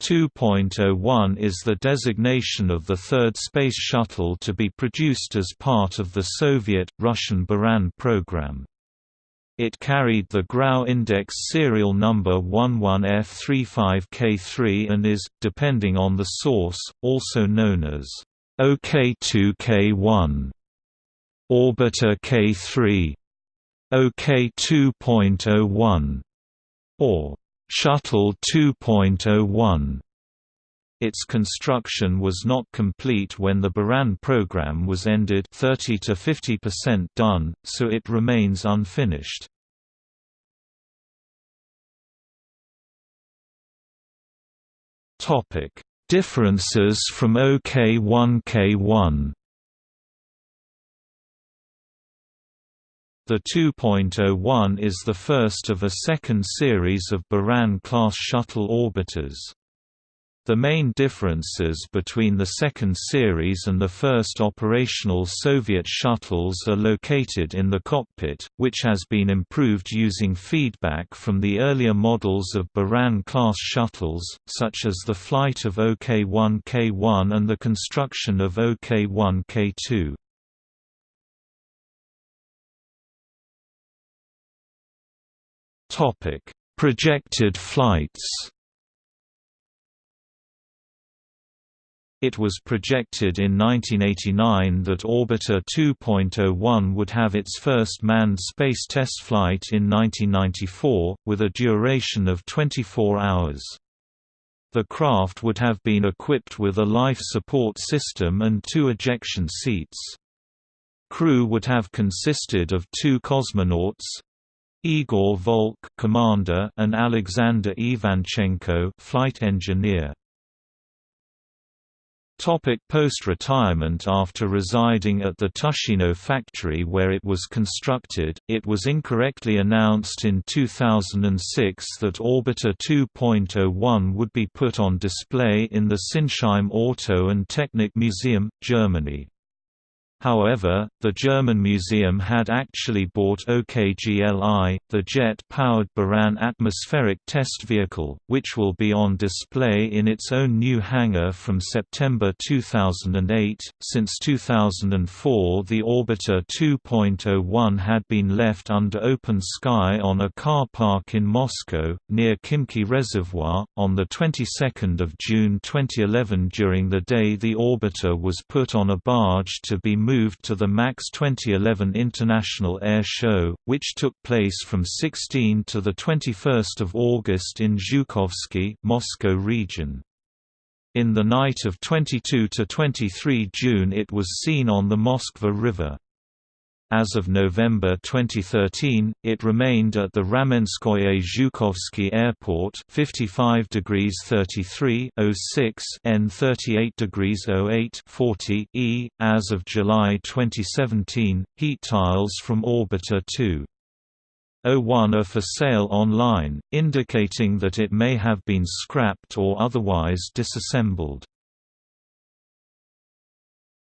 2.01 is the designation of the third space shuttle to be produced as part of the Soviet-Russian Buran program. It carried the Grau index serial number 11F35K3 and is, depending on the source, also known as OK2K1, Orbiter K3, OK 2.01, or Shuttle 2.01. Its construction was not complete when the Buran program was ended 30 to 50% done, so it remains unfinished. Topic: Differences from OK1K1 The 2.01 is the first of a second series of Buran-class shuttle orbiters. The main differences between the second series and the first operational Soviet shuttles are located in the cockpit, which has been improved using feedback from the earlier models of Buran-class shuttles, such as the flight of OK-1K1 and the construction of OK-1K2. Topic: Projected flights. It was projected in 1989 that Orbiter 2.01 would have its first manned space test flight in 1994, with a duration of 24 hours. The craft would have been equipped with a life support system and two ejection seats. Crew would have consisted of two cosmonauts, Igor Volk, commander, and Alexander Ivanchenko, flight engineer. Post-retirement After residing at the Tushino factory where it was constructed, it was incorrectly announced in 2006 that Orbiter 2.01 would be put on display in the Sinsheim Auto and Technik Museum, Germany. However, the German museum had actually bought OKGLI, the jet-powered Buran atmospheric test vehicle, which will be on display in its own new hangar from September 2008. Since 2004, the Orbiter 2.01 had been left under open sky on a car park in Moscow, near Khimki Reservoir, on the 22nd of June 2011 during the day the orbiter was put on a barge to be moved to the MAKS 2011 International Air Show, which took place from 16 to 21 August in Zhukovsky Moscow region. In the night of 22 to 23 June it was seen on the Moskva River. As of November 2013, it remained at the Ramenskoye Zhukovsky Airport 55 degrees 33 06 N 38 degrees 08 40 E. As of July 2017, heat tiles from Orbiter 2. 01 are for sale online, indicating that it may have been scrapped or otherwise disassembled.